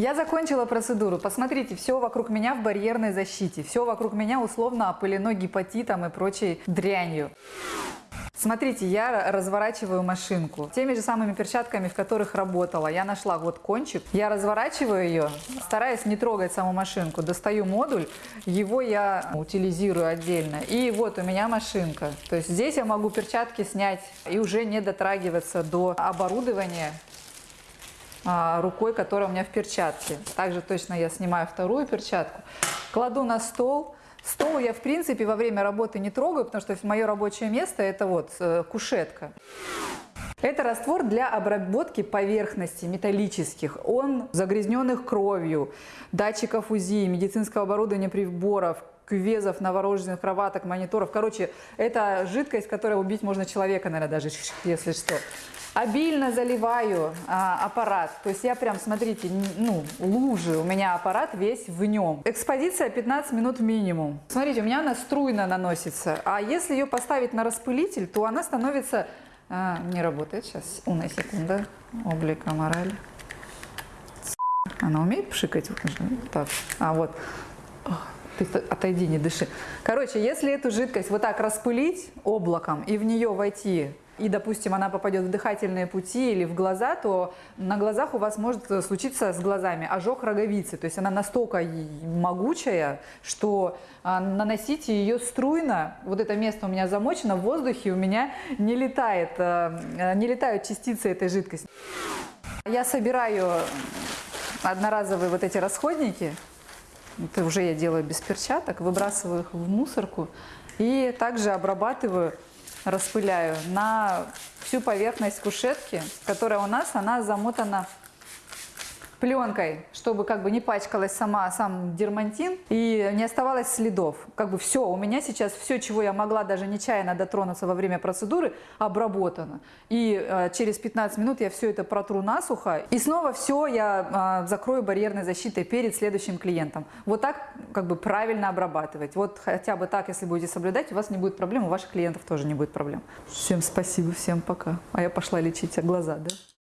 Я закончила процедуру. Посмотрите, все вокруг меня в барьерной защите. Все вокруг меня условно опылено гепатитом и прочей дрянью. Смотрите, я разворачиваю машинку теми же самыми перчатками, в которых работала. Я нашла вот кончик, я разворачиваю ее, стараясь не трогать саму машинку. Достаю модуль, его я утилизирую отдельно. И вот у меня машинка. То есть здесь я могу перчатки снять и уже не дотрагиваться до оборудования рукой, которая у меня в перчатке. Также точно я снимаю вторую перчатку, кладу на стол. Стол я, в принципе, во время работы не трогаю, потому что мое рабочее место – это вот э, кушетка. Это раствор для обработки поверхностей металлических. Он загрязненных кровью, датчиков УЗИ, медицинского оборудования, приборов, кювезов, новорожденных кроваток, мониторов. Короче, это жидкость, которая убить можно человека, наверное, даже, если что обильно заливаю а, аппарат. То есть я прям, смотрите, ну, лужи, у меня аппарат весь в нем. Экспозиция 15 минут минимум. Смотрите, у меня она струйно наносится. А если ее поставить на распылитель, то она становится... А, не работает сейчас. Una секунда. Облика мораль. Она умеет пшикать? Так. А вот. Ты отойди, не дыши. Короче, если эту жидкость вот так распылить облаком и в нее войти и, допустим, она попадет в дыхательные пути или в глаза, то на глазах у вас может случиться с глазами ожог роговицы. То есть она настолько могучая, что а, наносите ее струйно. Вот это место у меня замочено в воздухе, у меня не летает, а, не летают частицы этой жидкости. Я собираю одноразовые вот эти расходники, это уже я делаю без перчаток, выбрасываю их в мусорку и также обрабатываю распыляю. На всю поверхность кушетки, которая у нас, она замотана пленкой, чтобы как бы не пачкалась сама, сам дермантин и не оставалось следов. Как бы все, у меня сейчас все, чего я могла даже нечаянно дотронуться во время процедуры, обработано. И э, через 15 минут я все это протру насухо. И снова все я э, закрою барьерной защитой перед следующим клиентом. Вот так как бы правильно обрабатывать. Вот хотя бы так, если будете соблюдать, у вас не будет проблем, у ваших клиентов тоже не будет проблем. Всем спасибо, всем пока. А я пошла лечить глаза, да?